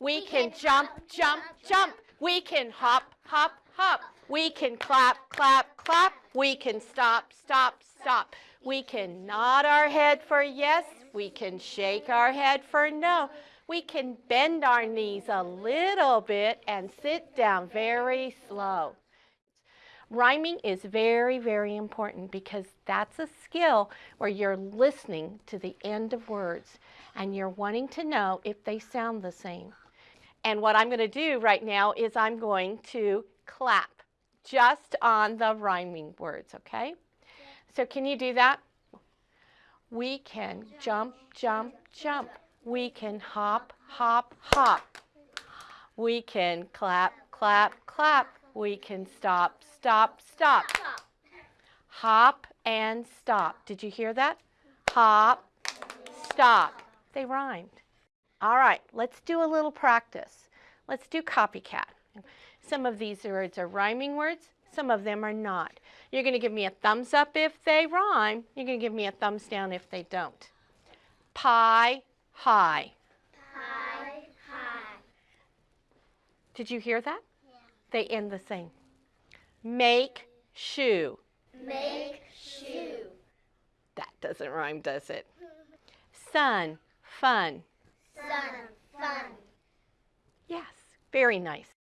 We can jump, jump, jump. We can hop, hop, hop. We can clap, clap, clap. We can stop, stop, stop. We can nod our head for yes. We can shake our head for no. We can bend our knees a little bit and sit down very slow. Rhyming is very, very important because that's a skill where you're listening to the end of words and you're wanting to know if they sound the same. And what I'm going to do right now is I'm going to clap just on the rhyming words, okay? So can you do that? We can jump, jump, jump. We can hop, hop, hop. We can clap, clap, clap. We can stop, stop, stop. Hop and stop. Did you hear that? Hop, stop. They rhymed. All right, let's do a little practice. Let's do copycat. Some of these words are rhyming words, some of them are not. You're going to give me a thumbs up if they rhyme. You're going to give me a thumbs down if they don't. Pie, high. Pie, high. Did you hear that? Yeah. They end the same. Make, shoe. Make shoe. That doesn't rhyme, does it? Sun, fun. Sun, fun. Yes, very nice.